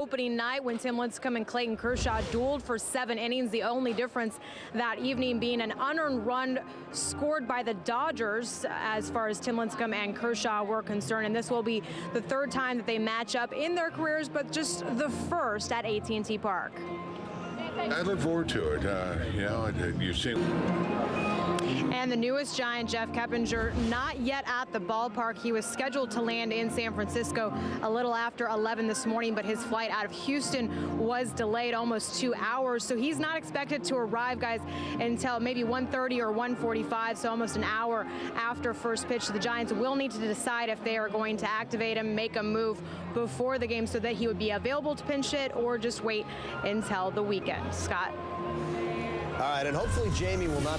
Opening night when Tim Lincecum and Clayton Kershaw dueled for seven innings. The only difference that evening being an unearned run scored by the Dodgers as far as Tim Lincecum and Kershaw were concerned. And this will be the third time that they match up in their careers, but just the first at AT&T Park. I look forward to it. Uh, you know, you've seen. And the newest Giant, Jeff Keppinger, not yet at the ballpark. He was scheduled to land in San Francisco a little after 11 this morning, but his flight out of Houston was delayed almost two hours. So he's not expected to arrive, guys, until maybe 1.30 or 1.45, so almost an hour after first pitch. The Giants will need to decide if they are going to activate him, make a move before the game so that he would be available to pinch hit or just wait until the weekend. Scott. All right, and hopefully Jamie will not